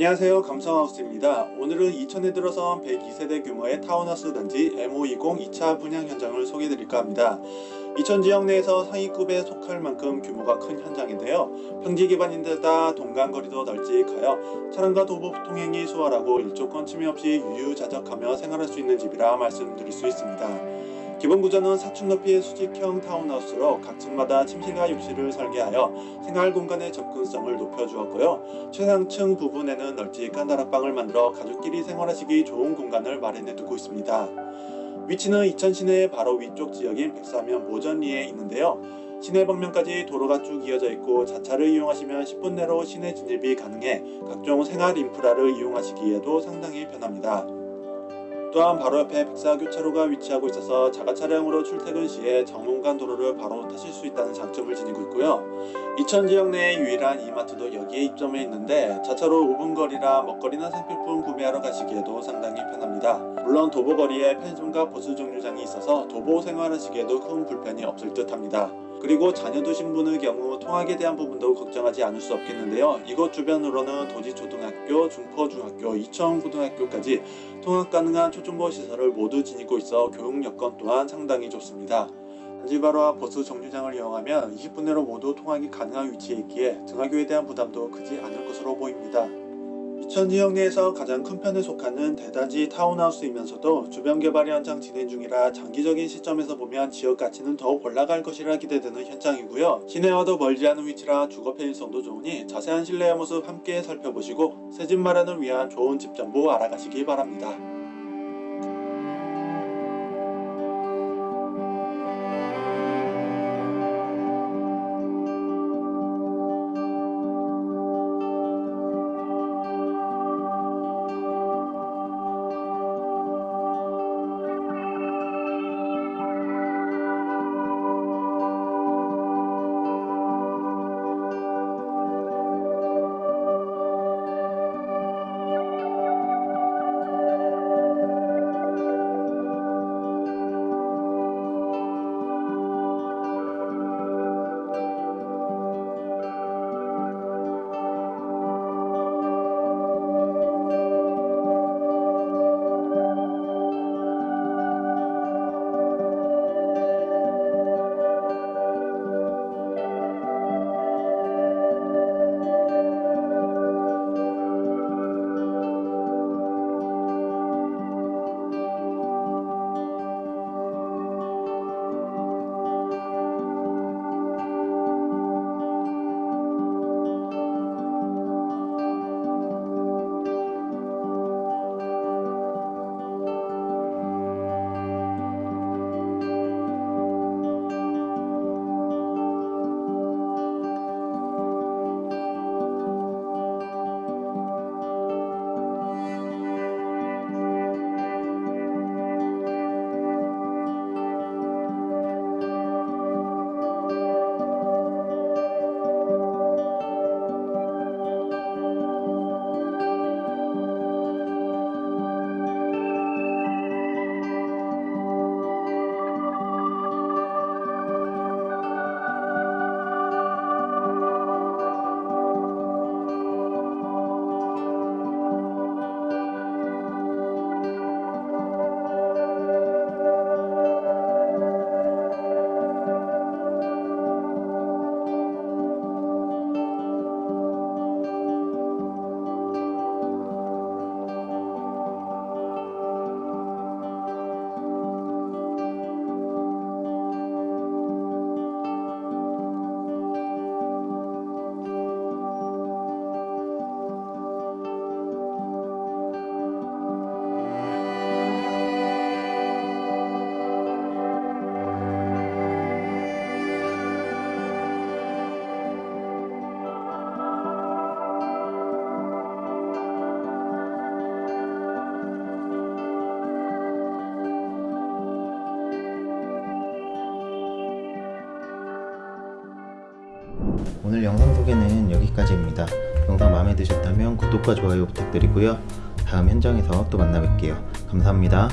안녕하세요. 감성하우스입니다. 오늘은 이천에 들어선 102세대 규모의 타운하우스 단지 M520 2차 분양 현장을 소개해드릴까 합니다. 이천 지역 내에서 상위급에 속할 만큼 규모가 큰 현장인데요. 평지 기반인데다 동간거리도 널찍하여 차량과 도보 통행이 수월하고 일조권 침해 없이 유유자적하며 생활할 수 있는 집이라 말씀드릴 수 있습니다 기본 구조는 4층 높이의 수직형 타운하우스로 각 층마다 침실과 욕실을 설계하여 생활 공간의 접근성을 높여주었고요. 최상층 부분에는 널찍한 다락방을 만들어 가족끼리 생활하시기 좋은 공간을 마련해 두고 있습니다. 위치는 이천 시내 바로 위쪽 지역인 백사면 모전리에 있는데요. 시내 방면까지 도로가 쭉 이어져 있고 자차를 이용하시면 10분 내로 시내 진입이 가능해 각종 생활 인프라를 이용하시기에도 상당히 편합니다. 또한 바로 옆에 백사 교차로가 위치하고 있어서 자가 차량으로 출퇴근 시에 정문간 도로를 바로 타실 수 있다는 장점을 지니고 있고요. 이천 지역 내의 유일한 이마트도 여기에 입점해 있는데 자차로 5분 거리라 먹거리나 생필품 구매하러 가시기에도 상당히 편합니다. 물론 도보 거리에 편의점과 버스 정류장이 있어서 도보 생활하시기에도 큰 불편이 없을 듯 합니다. 그리고 자녀 두신 분의 경우 통학에 대한 부분도 걱정하지 않을 수 없겠는데요. 이곳 주변으로는 도지초등학교, 중포중학교, 이천고등학교까지 통학 가능한 초중고 시설을 모두 지니고 있어 교육 여건 또한 상당히 좋습니다. 단지 바로 앞 버스 정류장을 이용하면 20분 내로 모두 통학이 가능한 위치에 있기에 등하교에 대한 부담도 크지 않을 것으로 보입니다. 이천 지역 내에서 가장 큰 편에 속하는 대단지 타운하우스이면서도 주변 개발이 한창 진행 중이라 장기적인 시점에서 보면 지역 가치는 더욱 올라갈 것이라 기대되는 현장이고요. 시내와도 멀지 않은 위치라 주거 편의성도 좋으니 자세한 실내의 모습 함께 살펴보시고 새집 마련을 위한 좋은 집 정보 알아가시기 바랍니다. 오늘 영상 소개는 여기까지입니다. 영상 마음에 드셨다면 구독과 좋아요 부탁드리고요. 다음 현장에서 또 만나 뵐게요. 감사합니다.